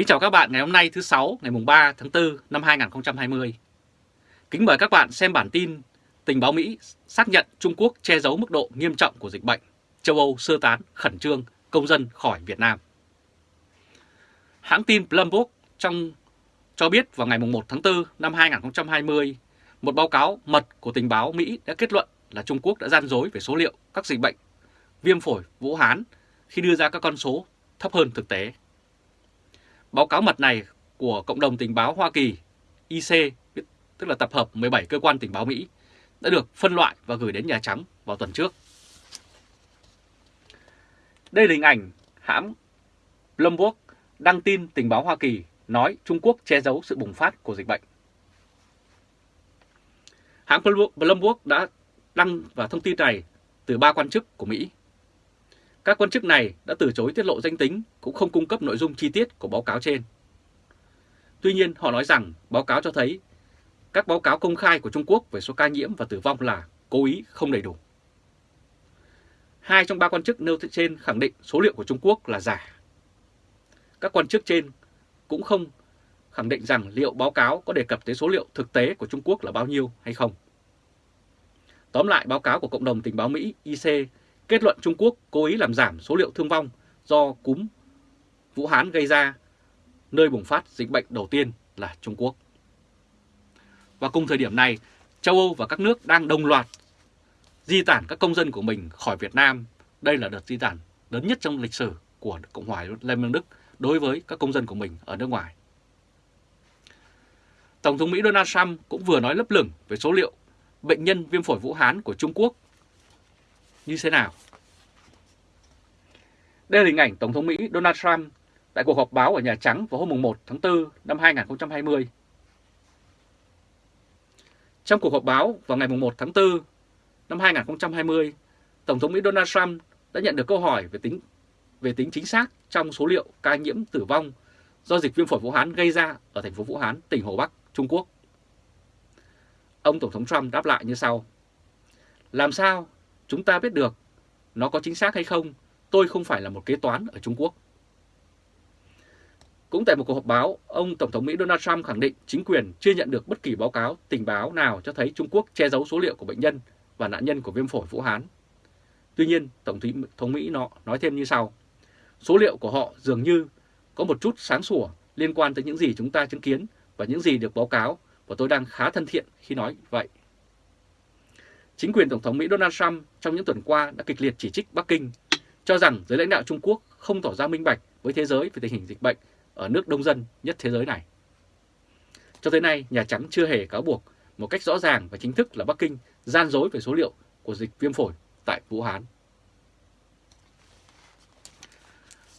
Kính chào các bạn ngày hôm nay thứ sáu ngày mùng 3 tháng 4 năm 2020. Kính mời các bạn xem bản tin Tình báo Mỹ xác nhận Trung Quốc che giấu mức độ nghiêm trọng của dịch bệnh, châu Âu sơ tán khẩn trương công dân khỏi Việt Nam. Hãng tin Bloomberg trong cho biết vào ngày mùng 1 tháng 4 năm 2020, một báo cáo mật của tình báo Mỹ đã kết luận là Trung Quốc đã gian dối về số liệu các dịch bệnh viêm phổi Vũ Hán khi đưa ra các con số thấp hơn thực tế. Báo cáo mật này của Cộng đồng Tình báo Hoa Kỳ IC, tức là tập hợp 17 cơ quan tình báo Mỹ, đã được phân loại và gửi đến Nhà Trắng vào tuần trước. Đây là hình ảnh hãng Bloomberg đăng tin tình báo Hoa Kỳ nói Trung Quốc che giấu sự bùng phát của dịch bệnh. Hãng Bloomberg đã đăng và thông tin này từ ba quan chức của Mỹ. Các quan chức này đã từ chối tiết lộ danh tính, cũng không cung cấp nội dung chi tiết của báo cáo trên. Tuy nhiên, họ nói rằng báo cáo cho thấy các báo cáo công khai của Trung Quốc về số ca nhiễm và tử vong là cố ý không đầy đủ. Hai trong ba quan chức nêu trên khẳng định số liệu của Trung Quốc là giả. Các quan chức trên cũng không khẳng định rằng liệu báo cáo có đề cập tới số liệu thực tế của Trung Quốc là bao nhiêu hay không. Tóm lại, báo cáo của Cộng đồng Tình báo Mỹ IC kết luận Trung Quốc cố ý làm giảm số liệu thương vong do cúm Vũ Hán gây ra, nơi bùng phát dịch bệnh đầu tiên là Trung Quốc. Và cùng thời điểm này, châu Âu và các nước đang đồng loạt di tản các công dân của mình khỏi Việt Nam. Đây là đợt di tản lớn nhất trong lịch sử của Cộng hòa Liên bang Đức đối với các công dân của mình ở nước ngoài. Tổng thống Mỹ Donald Trump cũng vừa nói lấp lửng về số liệu bệnh nhân viêm phổi Vũ Hán của Trung Quốc như thế nào. Đây là hình ảnh Tổng thống Mỹ Donald Trump tại cuộc họp báo ở Nhà Trắng vào hôm 1 tháng 4 năm 2020. Trong cuộc họp báo vào ngày 1 tháng 4 năm 2020, Tổng thống Mỹ Donald Trump đã nhận được câu hỏi về tính về tính chính xác trong số liệu ca nhiễm tử vong do dịch viêm phổi Vũ Hán gây ra ở thành phố Vũ Hán, tỉnh Hồ Bắc, Trung Quốc. Ông Tổng thống Trump đáp lại như sau. Làm sao chúng ta biết được nó có chính xác hay không? Tôi không phải là một kế toán ở Trung Quốc. Cũng tại một cuộc họp báo, ông Tổng thống Mỹ Donald Trump khẳng định chính quyền chưa nhận được bất kỳ báo cáo tình báo nào cho thấy Trung Quốc che giấu số liệu của bệnh nhân và nạn nhân của viêm phổi Vũ Hán. Tuy nhiên, Tổng thống Mỹ nó nói thêm như sau. Số liệu của họ dường như có một chút sáng sủa liên quan tới những gì chúng ta chứng kiến và những gì được báo cáo và tôi đang khá thân thiện khi nói vậy. Chính quyền Tổng thống Mỹ Donald Trump trong những tuần qua đã kịch liệt chỉ trích Bắc Kinh, cho rằng giới lãnh đạo Trung Quốc không tỏ ra minh bạch với thế giới về tình hình dịch bệnh ở nước đông dân nhất thế giới này. Cho tới nay, Nhà Trắng chưa hề cáo buộc một cách rõ ràng và chính thức là Bắc Kinh gian dối về số liệu của dịch viêm phổi tại Vũ Hán.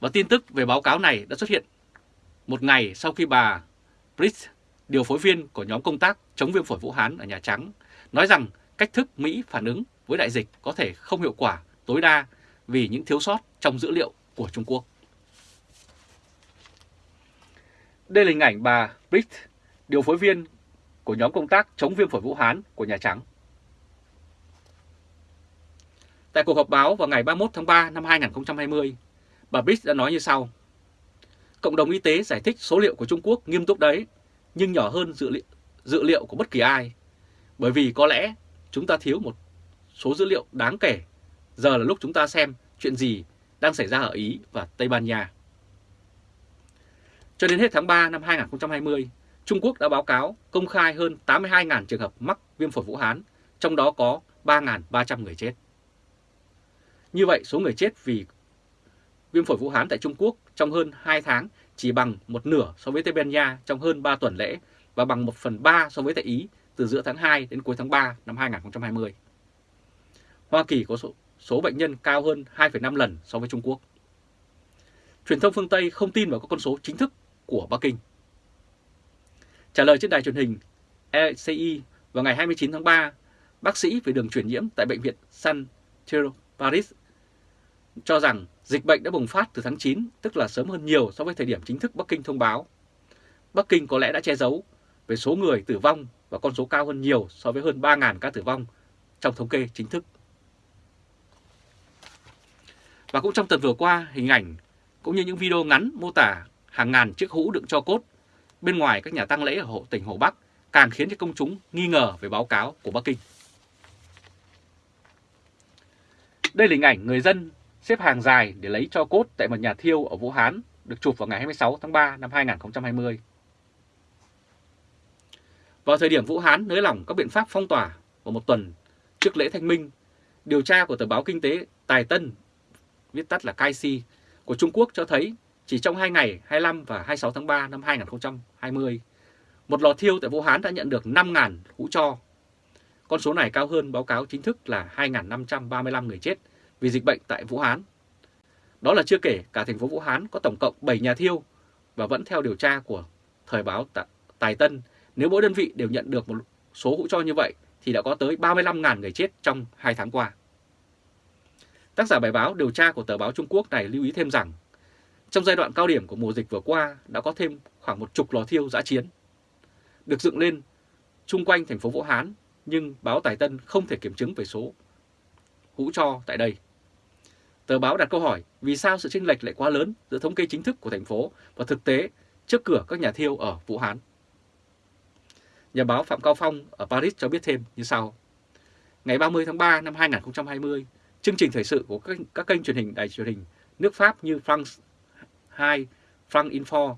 Và tin tức về báo cáo này đã xuất hiện một ngày sau khi bà Brits, điều phối viên của nhóm công tác chống viêm phổi Vũ Hán ở Nhà Trắng, nói rằng cách thức Mỹ phản ứng với đại dịch có thể không hiệu quả tối đa vì những thiếu sót trong dữ liệu của Trung Quốc. Đây là hình ảnh bà Britt, điều phối viên của nhóm công tác chống viêm phổi Vũ Hán của Nhà Trắng. Tại cuộc họp báo vào ngày 31 tháng 3 năm 2020, bà Britt đã nói như sau. Cộng đồng y tế giải thích số liệu của Trung Quốc nghiêm túc đấy, nhưng nhỏ hơn dữ liệu, dữ liệu của bất kỳ ai. Bởi vì có lẽ chúng ta thiếu một số dữ liệu đáng kể. Giờ là lúc chúng ta xem chuyện gì đang xảy ra ở Ý và Tây Ban Nha. Cho đến hết tháng 3 năm 2020, Trung Quốc đã báo cáo công khai hơn 82.000 trường hợp mắc viêm phổi Vũ Hán, trong đó có 3.300 người chết. Như vậy, số người chết vì viêm phổi Vũ Hán tại Trung Quốc trong hơn 2 tháng chỉ bằng một nửa so với Tây Ban Nha trong hơn 3 tuần lễ và bằng 1 phần 3 so với tại Ý từ giữa tháng 2 đến cuối tháng 3 năm 2020. Hoa Kỳ có số, số bệnh nhân cao hơn 2,5 lần so với Trung Quốc. Truyền thông phương Tây không tin vào các con số chính thức của Bắc Kinh. Trả lời trên đài truyền hình ECI vào ngày 29 tháng 3, bác sĩ về đường truyền nhiễm tại Bệnh viện San Thierry Paris cho rằng dịch bệnh đã bùng phát từ tháng 9, tức là sớm hơn nhiều so với thời điểm chính thức Bắc Kinh thông báo. Bắc Kinh có lẽ đã che giấu về số người tử vong và con số cao hơn nhiều so với hơn 3.000 ca tử vong trong thống kê chính thức. Và cũng trong tuần vừa qua, hình ảnh cũng như những video ngắn mô tả hàng ngàn chiếc hũ đựng cho cốt bên ngoài các nhà tang lễ ở hộ tỉnh Hồ Bắc càng khiến cho công chúng nghi ngờ về báo cáo của Bắc Kinh. Đây là hình ảnh người dân xếp hàng dài để lấy cho cốt tại một nhà thiêu ở Vũ Hán được chụp vào ngày 26 tháng 3 năm 2020. Vào thời điểm Vũ Hán nới lỏng các biện pháp phong tỏa vào một tuần trước lễ Thanh Minh, điều tra của tờ báo kinh tế Tài Tân, viết tắt là KC, của Trung Quốc cho thấy chỉ trong 2 ngày 25 và 26 tháng 3 năm 2020, một lò thiêu tại Vũ Hán đã nhận được 5.000 hũ cho. Con số này cao hơn báo cáo chính thức là 2.535 người chết vì dịch bệnh tại Vũ Hán. Đó là chưa kể cả thành phố Vũ Hán có tổng cộng 7 nhà thiêu và vẫn theo điều tra của thời báo Tài Tân, nếu mỗi đơn vị đều nhận được một số hũ cho như vậy, thì đã có tới 35.000 người chết trong 2 tháng qua. Tác giả bài báo điều tra của tờ báo Trung Quốc này lưu ý thêm rằng, trong giai đoạn cao điểm của mùa dịch vừa qua, đã có thêm khoảng một chục lò thiêu giã chiến, được dựng lên chung quanh thành phố Vũ Hán, nhưng báo Tài Tân không thể kiểm chứng về số hũ cho tại đây. Tờ báo đặt câu hỏi, vì sao sự chênh lệch lại quá lớn giữa thống kê chính thức của thành phố và thực tế trước cửa các nhà thiêu ở Vũ Hán. Nhà báo Phạm Cao Phong ở Paris cho biết thêm như sau. Ngày 30 tháng 3 năm 2020, chương trình thời sự của các, các kênh truyền hình đài truyền hình nước Pháp như France 2, France Info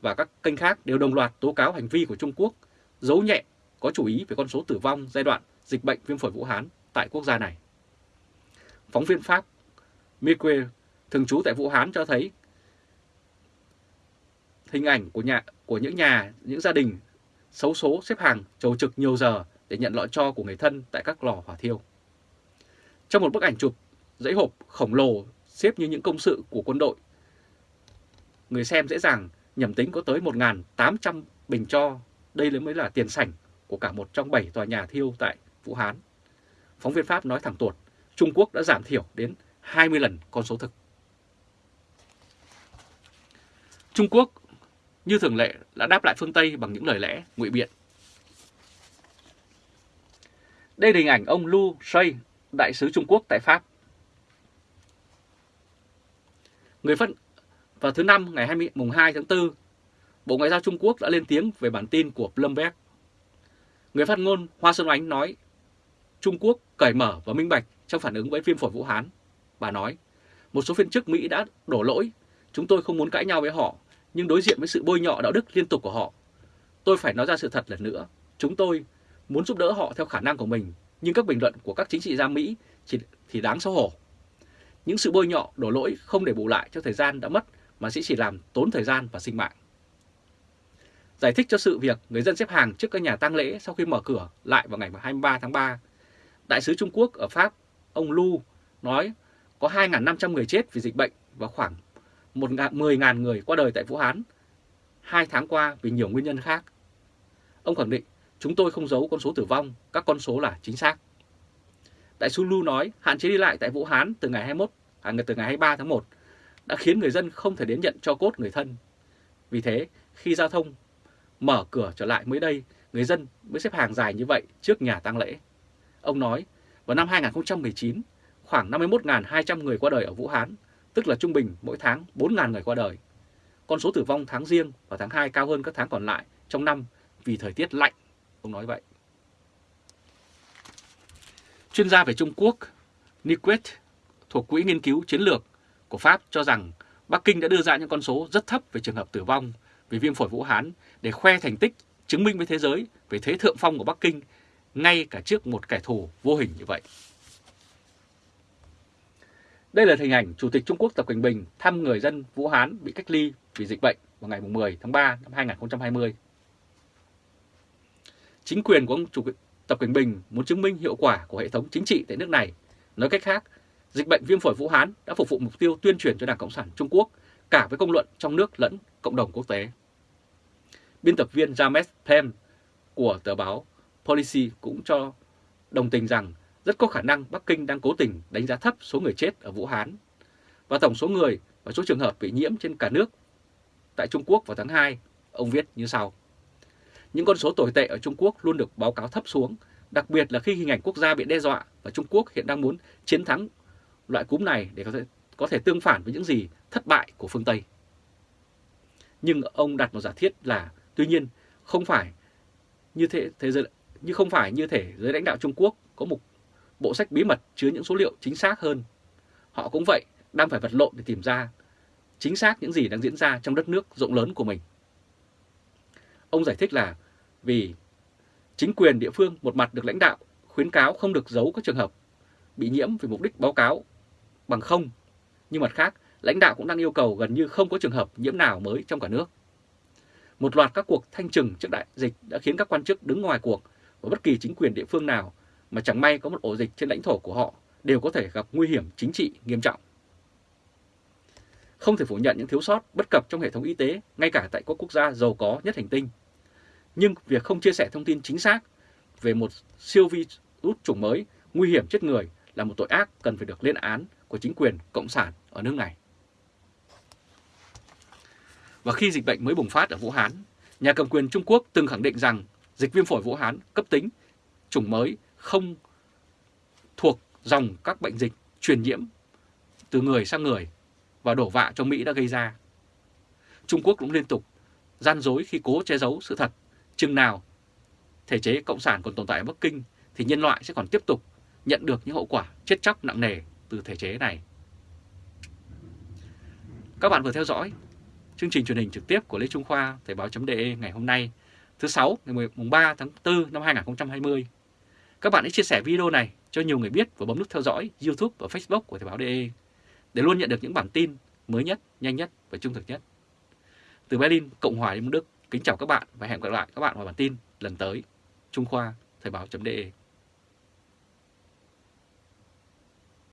và các kênh khác đều đồng loạt tố cáo hành vi của Trung Quốc giấu nhẹ có chủ ý về con số tử vong giai đoạn dịch bệnh viêm phổi Vũ Hán tại quốc gia này. Phóng viên Pháp Miquel thường trú tại Vũ Hán cho thấy hình ảnh của nhà của những nhà, những gia đình xấu số xếp hàng chầu trực nhiều giờ để nhận lọ cho của người thân tại các lò hỏa thiêu. Trong một bức ảnh chụp dãy hộp khổng lồ xếp như những công sự của quân đội, người xem dễ dàng nhầm tính có tới 1.800 bình cho. Đây mới là tiền sảnh của cả một trong bảy tòa nhà thiêu tại Vũ Hán. Phóng viên Pháp nói thẳng tuột, Trung Quốc đã giảm thiểu đến 20 lần con số thực. Trung Quốc như thường lệ đã đáp lại phương Tây bằng những lời lẽ ngụy biện. Đây là hình ảnh ông Lu Shui, đại sứ Trung Quốc tại Pháp. Người phân vào thứ Năm ngày 20, mùng 2 tháng 4, Bộ Ngoại giao Trung Quốc đã lên tiếng về bản tin của Bloomberg. Người phát ngôn Hoa Xuân Oánh nói Trung Quốc cởi mở và minh bạch trong phản ứng với viêm phổi Vũ Hán. Bà nói, một số viên chức Mỹ đã đổ lỗi, chúng tôi không muốn cãi nhau với họ, nhưng đối diện với sự bôi nhọ đạo đức liên tục của họ, tôi phải nói ra sự thật lần nữa. Chúng tôi muốn giúp đỡ họ theo khả năng của mình, nhưng các bình luận của các chính trị gia Mỹ chỉ, thì đáng xấu hổ. Những sự bôi nhọ, đổ lỗi không để bù lại cho thời gian đã mất mà sẽ chỉ làm tốn thời gian và sinh mạng. Giải thích cho sự việc người dân xếp hàng trước các nhà tang lễ sau khi mở cửa lại vào ngày 23 tháng 3, Đại sứ Trung Quốc ở Pháp, ông Lu, nói có 2.500 người chết vì dịch bệnh và khoảng 10.000 người qua đời tại Vũ Hán hai tháng qua vì nhiều nguyên nhân khác. Ông khẳng định chúng tôi không giấu con số tử vong, các con số là chính xác. Đại sứ Lu nói hạn chế đi lại tại Vũ Hán từ ngày 21 à, từ ngày 23 tháng 1 đã khiến người dân không thể đến nhận cho cốt người thân. Vì thế, khi giao thông mở cửa trở lại mới đây, người dân mới xếp hàng dài như vậy trước nhà tang lễ. Ông nói, vào năm 2019, khoảng 51.200 người qua đời ở Vũ Hán, tức là trung bình mỗi tháng 4.000 người qua đời. Con số tử vong tháng riêng và tháng 2 cao hơn các tháng còn lại trong năm vì thời tiết lạnh, ông nói vậy. Chuyên gia về Trung Quốc Niquet thuộc Quỹ Nghiên cứu Chiến lược của Pháp cho rằng Bắc Kinh đã đưa ra những con số rất thấp về trường hợp tử vong vì viêm phổi Vũ Hán để khoe thành tích chứng minh với thế giới về thế thượng phong của Bắc Kinh ngay cả trước một kẻ thù vô hình như vậy. Đây là hình ảnh Chủ tịch Trung Quốc Tập Cận Bình thăm người dân Vũ Hán bị cách ly vì dịch bệnh vào ngày 10 tháng 3 năm 2020. Chính quyền của ông Chủ tịch Tập Cận Bình muốn chứng minh hiệu quả của hệ thống chính trị tại nước này. Nói cách khác, dịch bệnh viêm phổi Vũ Hán đã phục vụ mục tiêu tuyên truyền cho Đảng Cộng sản Trung Quốc cả với công luận trong nước lẫn cộng đồng quốc tế. Biên tập viên James Pem của tờ báo Policy cũng cho đồng tình rằng rất có khả năng Bắc Kinh đang cố tình đánh giá thấp số người chết ở Vũ Hán và tổng số người và số trường hợp bị nhiễm trên cả nước tại Trung Quốc vào tháng 2, ông viết như sau. Những con số tồi tệ ở Trung Quốc luôn được báo cáo thấp xuống, đặc biệt là khi hình ảnh quốc gia bị đe dọa và Trung Quốc hiện đang muốn chiến thắng loại cúm này để có thể, có thể tương phản với những gì thất bại của phương Tây. Nhưng ông đặt một giả thiết là tuy nhiên không phải như thế thế giới như không phải như thể giới lãnh đạo Trung Quốc có một bộ sách bí mật chứa những số liệu chính xác hơn. Họ cũng vậy, đang phải vật lộn để tìm ra chính xác những gì đang diễn ra trong đất nước rộng lớn của mình. Ông giải thích là vì chính quyền địa phương một mặt được lãnh đạo khuyến cáo không được giấu các trường hợp bị nhiễm vì mục đích báo cáo bằng không, nhưng mặt khác lãnh đạo cũng đang yêu cầu gần như không có trường hợp nhiễm nào mới trong cả nước. Một loạt các cuộc thanh trừng trước đại dịch đã khiến các quan chức đứng ngoài cuộc và bất kỳ chính quyền địa phương nào mà chẳng may có một ổ dịch trên lãnh thổ của họ đều có thể gặp nguy hiểm chính trị nghiêm trọng. Không thể phủ nhận những thiếu sót bất cập trong hệ thống y tế ngay cả tại các quốc gia giàu có nhất hành tinh. Nhưng việc không chia sẻ thông tin chính xác về một siêu virus chủng mới nguy hiểm chết người là một tội ác cần phải được lên án của chính quyền cộng sản ở nước này. Và khi dịch bệnh mới bùng phát ở Vũ Hán, nhà cầm quyền Trung Quốc từng khẳng định rằng dịch viêm phổi Vũ Hán cấp tính chủng mới không thuộc dòng các bệnh dịch truyền nhiễm từ người sang người và đổ vạ cho Mỹ đã gây ra. Trung Quốc cũng liên tục gian dối khi cố che giấu sự thật. Chừng nào thể chế Cộng sản còn tồn tại ở Bắc Kinh thì nhân loại sẽ còn tiếp tục nhận được những hậu quả chết chóc nặng nề từ thể chế này. Các bạn vừa theo dõi chương trình truyền hình trực tiếp của Lê Trung Khoa, Thời báo.de ngày hôm nay, thứ sáu, ngày 3 tháng 4 năm 2020. Các bạn hãy chia sẻ video này cho nhiều người biết và bấm nút theo dõi YouTube và Facebook của Thời báo.de để luôn nhận được những bản tin mới nhất, nhanh nhất và trung thực nhất. Từ Berlin, Cộng hòa Liên bang Đức, kính chào các bạn và hẹn gặp lại các bạn vào bản tin lần tới. Trung Khoa, Thời báo.de